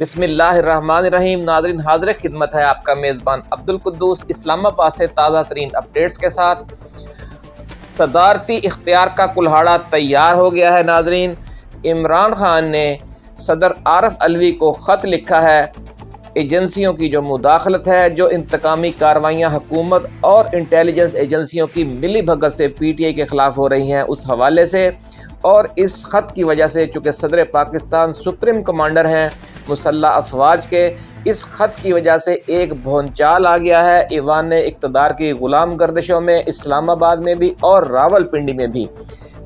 بسم اللہ الرحمن الرحیم، ناظرین، حاضر خدمت ہے آپ کا میزبان عبد القدوس اسلام آباد سے تازہ ترین اپڈیٹس کے ساتھ۔ صدارتی اختیار کا کلہاڑا تیار ہو گیا ہے، ناظرین۔ عمران خان نے صدر عارف علوی کو خط لکھا ہے، ایجنسیوں کی جو مداخلت ہے، جو انتقامی کاروائیاں حکومت اور انٹیلیجنس ایجنسیوں کی ملی بھگت سے پی ٹی آئی کے خلاف ہو رہی ہیں اس حوالے سے۔ اور اس خط کی وجہ سے چونکہ صدر پاکستان سپریم کمانڈر ہیں مسلح افواج کے اس خط کی وجہ سے ایک بھونچال آ گیا ہے۔ ایوان اقتدار کی غلام گردشوں میں، اسلام آباد میں بھی اور راول پنڈی میں بھی۔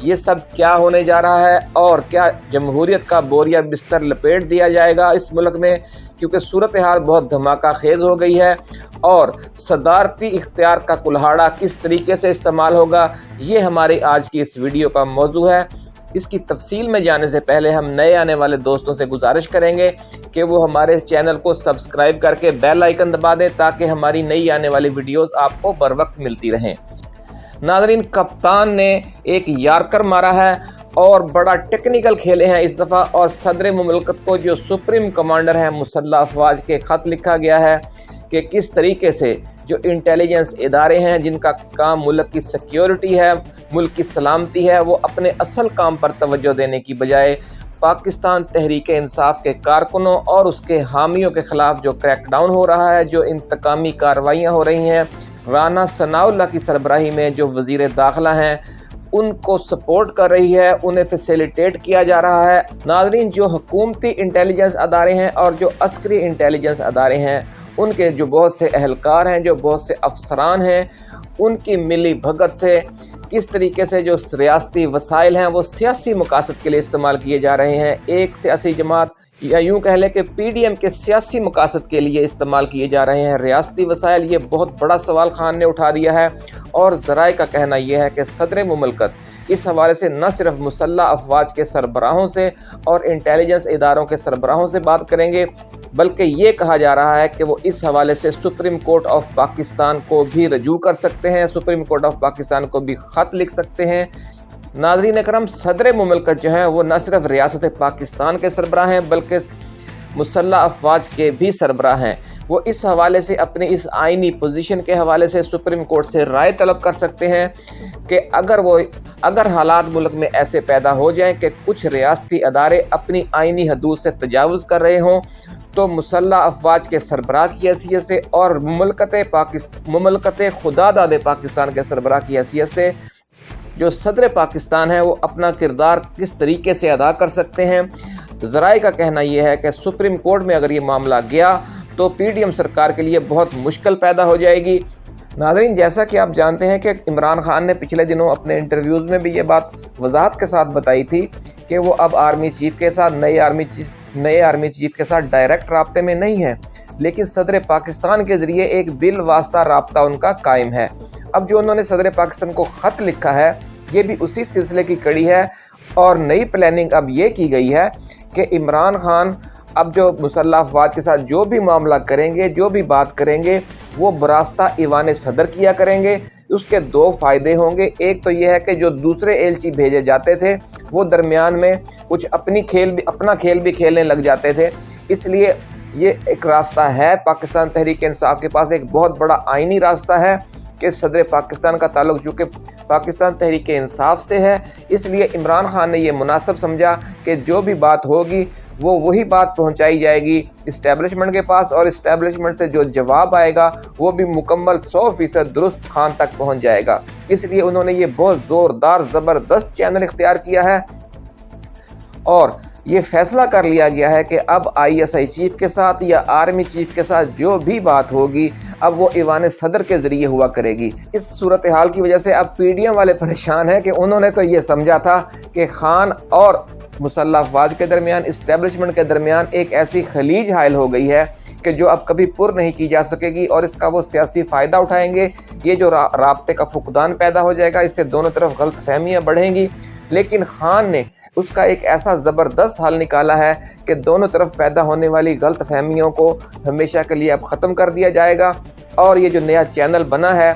یہ سب کیا ہونے جا رہا ہے اور کیا جمہوریت کا بوریا بستر لپیٹ دیا جائے گا اس ملک میں؟ کیونکہ صورتحال بہت دھماکہ خیز ہو گئی ہے۔ اور صدارتی اختیار کا کلہاڑا کس طریقے سے استعمال ہوگا؟ یہ ہماری آج کی اس ویڈیو کا موضوع ہے۔ اس کی تفصیل میں جانے سے پہلے ہم نئے آنے والے دوستوں سے گزارش کریں گے کہ وہ ہمارے چینل کو سبسکرائب کر کے بیل آئیکن دبا دیں تاکہ ہماری نئی آنے والی ویڈیوز آپ کو بر وقت ملتی رہیں۔ ناظرین، کپتان نے ایک یارکر مارا ہے اور بڑا ٹیکنیکل کھیلے ہیں اس دفعہ اور صدر مملکت کو جو سپریم کمانڈر ہیں، مسلح افواج کے خط لکھا گیا ہے۔ کہ کس طریقے سے جو انٹیلیجنس ادارے ہیں، جن کا کام ملک کی سیکیورٹی ہے، ملک کی سلامتی ہے، وہ اپنے اصل کام پر توجہ دینے کی بجائے پاکستان تحریک انصاف کے کارکنوں اور اس کے حامیوں کے خلاف جو کریک ڈاؤن ہو رہا ہے، جو انتقامی کاروائیاں ہو رہی ہیں، رانا ثناء اللہ کی سربراہی میں جو وزیر داخلہ ہیں، ان کو سپورٹ کر رہی ہے، انہیں فیسیلیٹیٹ کیا جا رہا ہے۔ ناظرین، جو حکومتی انٹیلیجنس ادارے ہیں اور جو عسکری انٹیلیجنس ادارے ہیں ان کے جو بہت سے اہلکار ہیں، جو بہت سے افسران ہیں، ان کی ملی بھگت سے کس طریقے سے جو ریاستی وسائل ہیں، وہ سیاسی مقاصد کے لیے استعمال کیے جا رہے ہیں۔ ایک سیاسی جماعت یا یوں کہہ لیں کہ پی ڈی ایم کے سیاسی مقاصد کے لیے استعمال کیے جا رہے ہیں۔ ریاستی وسائل، یہ بہت بڑا سوال خان نے اٹھا دیا ہے۔ اور ذرائع کا کہنا یہ ہے کہ صدر مملکت اس حوالے سے نہ صرف مسلح افواج کے سربراہوں سے اور انٹیلیجنس اداروں کے سربراہوں سے بات کریں گے بلکہ یہ کہا جا رہا ہے کہ وہ اس حوالے سے سپریم کورٹ آف پاکستان کو بھی رجوع کر سکتے ہیں، سپریم کورٹ آف پاکستان کو بھی خط لکھ سکتے ہیں۔ ناظرین اکرم، صدر مملکت جو ہیں وہ نہ صرف ریاست پاکستان کے سربراہ ہیں بلکہ مسلح افواج کے بھی سربراہ ہیں۔ وہ اس حوالے سے اپنی اس آئینی پوزیشن کے حوالے سے سپریم کورٹ سے رائے طلب کر سکتے ہیں کہ اگر وہ، اگر حالات ملک میں ایسے پیدا ہو جائیں کہ کچھ ریاستی ادارے اپنی آئینی حدود سے تجاوز کر رہے ہوں تو مسلح افواج کے سربراہ کی حیثیت سے اور مملکت پاکستان مملکت خدا داد پاکستان کے سربراہ کی حیثیت سے جو صدر پاکستان ہے وہ اپنا کردار کس طریقے سے ادا کر سکتے ہیں؟ ذرائع کا کہنا یہ ہے کہ سپریم کورٹ میں اگر یہ معاملہ گیا تو پی ڈی ایم سرکار کے لیے بہت مشکل پیدا ہو جائے گی۔ ناظرین، جیسا کہ آپ جانتے ہیں کہ عمران خان نے پچھلے دنوں اپنے انٹرویوز میں بھی یہ بات وضاحت کے ساتھ بتائی تھی کہ وہ اب آرمی چیف کے ساتھ نئے آرمی چیف نئے آرمی چیف کے ساتھ ڈائریکٹ رابطے میں نہیں ہیں، لیکن صدر پاکستان کے ذریعے ایک بل واسطہ رابطہ ان کا قائم ہے۔ اب جو انہوں نے صدر پاکستان کو خط لکھا ہے، یہ بھی اسی سلسلے کی کڑی ہے۔ اور نئی پلاننگ اب یہ کی گئی ہے کہ عمران خان اب جو مسلح افواج کے ساتھ جو بھی معاملہ کریں گے، جو بھی بات کریں گے، وہ براستہ ایوان صدر کیا کریں گے۔ اس کے دو فائدے ہوں گے۔ ایک تو یہ ہے کہ جو دوسرے ایلچی بھیجے جاتے تھے وہ درمیان میں کچھ اپنی کھیل بھی اپنا کھیل بھی کھیلنے لگ جاتے تھے۔ اس لیے یہ ایک راستہ ہے پاکستان تحریک انصاف کے پاس۔ ایک بہت بڑا آئینی راستہ ہے کہ صدر پاکستان کا تعلق چونکہ پاکستان تحریک انصاف سے ہے۔ اس لیے عمران خان نے یہ مناسب سمجھا کہ جو بھی بات ہوگی وہ وہی بات پہنچائی جائے گی اسٹیبلشمنٹ کے پاس اور اسٹیبلشمنٹ سے جو جواب آئے گا، وہ بھی مکمل سو فیصد درست خان تک پہنچ جائے گا۔ اس لیے انہوں نے یہ بہت زوردار، زبردست چینل اختیار کیا ہے۔ اور یہ فیصلہ کر لیا گیا ہے کہ اب آئی ایس آئی چیف کے ساتھ یا آرمی چیف کے ساتھ جو بھی بات ہوگی اب وہ ایوان صدر کے ذریعے ہوا کرے گی۔ اس صورتحال کی وجہ سے اب پی ڈی ایم والے پریشان ہیں کہ انہوں نے تو یہ سمجھا تھا کہ خان اور مسلح افواج کے درمیان اسٹیبلشمنٹ کے درمیان ایک ایسی خلیج حائل ہو گئی ہے کہ جو اب کبھی پر نہیں کی جا سکے گی اور اس کا وہ سیاسی فائدہ اٹھائیں گے۔ یہ جو رابطے کا فقدان پیدا ہو جائے گا، اس سے دونوں طرف غلط فہمیاں بڑھیں گی۔ لیکن خان نے اس کا ایک ایسا زبردست حل نکالا ہے کہ دونوں طرف پیدا ہونے والی غلط فہمیوں کو ہمیشہ کے لیے اب ختم کر دیا جائے گا اور یہ جو نیا چینل بنا ہے،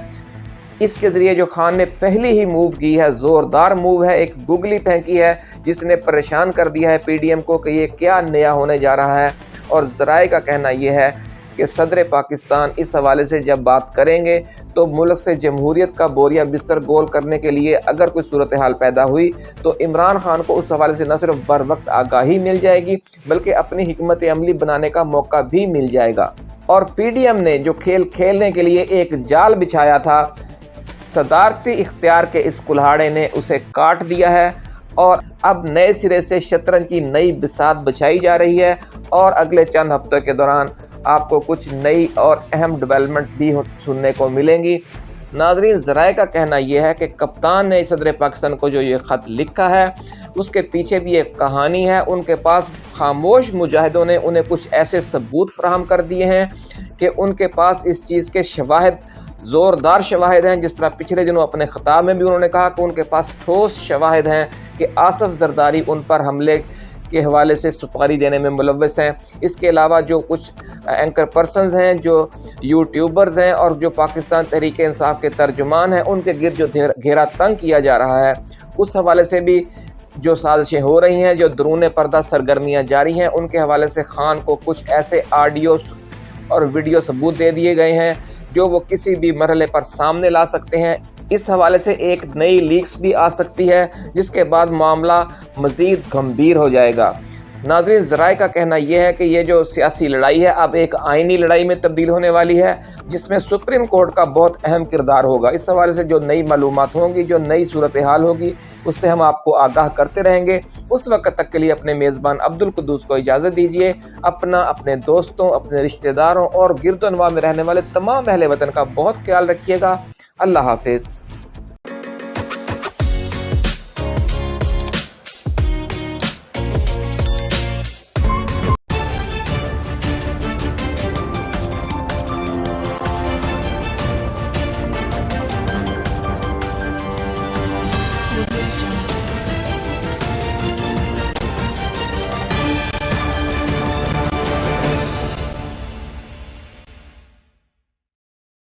اس کے ذریعے جو خان نے پہلی ہی موو کی ہے، زوردار موو ہے، ایک گوگلی پھینکی ہے، جس نے پریشان کر دیا ہے پی ڈی ایم کو کہ یہ کیا نیا ہونے جا رہا ہے۔ اور ذرائع کا کہنا یہ ہے کہ صدر پاکستان اس حوالے سے جب بات کریں گے تو ملک سے جمہوریت کا بوریا بستر گول کرنے کے لیے اگر کوئی صورتحال پیدا ہوئی تو عمران خان کو اس حوالے سے نہ صرف بر وقت آگاہی مل جائے گی، بلکہ اپنی حکمت عملی بنانے کا موقع بھی مل جائے گا۔ اور پی ڈی ایم نے جو کھیل کھیلنے کے لیے ایک جال بچھایا تھا، صدارتی اختیار کے اس کلہاڑے نے اسے کاٹ دیا ہے۔ اور اب نئے سرے سے شطرنج کی نئی بسات بچائی جا رہی ہے۔ اور اگلے چند ہفتوں کے دوران آپ کو کچھ نئی اور اہم ڈیولپمنٹ بھی سننے کو ملیں گی۔ ناظرین، ذرائع کا کہنا یہ ہے کہ کپتان نے صدر پاکستان کو جو یہ خط لکھا ہے، اس کے پیچھے بھی ایک کہانی ہے۔ ان کے پاس خاموش مجاہدوں نے انہیں کچھ ایسے ثبوت فراہم کر دیے ہیں کہ ان کے پاس اس چیز کے شواہد، زوردار شواہد ہیں۔ جس طرح پچھلے دنوں اپنے خطاب میں بھی انہوں نے کہا کہ ان کے پاس ٹھوس شواہد ہیں کہ آصف زرداری ان پر حملے کے حوالے سے سپاری دینے میں ملوث ہیں۔ اس کے علاوہ جو کچھ اینکر پرسنز ہیں، جو یوٹیوبرز ہیں اور جو پاکستان تحریک انصاف کے ترجمان ہیں، ان کے گرد جو گھیرا تنگ کیا جا رہا ہے۔ اس حوالے سے بھی جو سازشیں ہو رہی ہیں، جو درون پردہ سرگرمیاں جاری ہیں، ان کے حوالے سے خان کو کچھ ایسے آڈیو اور ویڈیو ثبوت دے دیے گئے ہیں جو وہ کسی بھی مرحلے پر سامنے لا سکتے ہیں۔ اس حوالے سے ایک نئی لیکس بھی آ سکتی ہے، جس کے بعد معاملہ مزید گھمبیر ہو جائے گا۔ ناظرین، ذرائع کا کہنا یہ ہے کہ یہ جو سیاسی لڑائی ہے، اب ایک آئینی لڑائی میں تبدیل ہونے والی ہے، جس میں سپریم کورٹ کا بہت اہم کردار ہوگا۔ اس حوالے سے جو نئی معلومات ہوں گی، جو نئی صورتحال ہوگی، اس سے ہم آپ کو آگاہ کرتے رہیں گے۔ اس وقت تک کے لیے اپنے میزبان عبد القدوس کو اجازت دیجیے اپنا، اپنے دوستوں، اپنے رشتہ داروں اور گرد و نواح میں رہنے والے تمام اہل وطن کا بہت خیال رکھیے گا۔ اللہ حافظ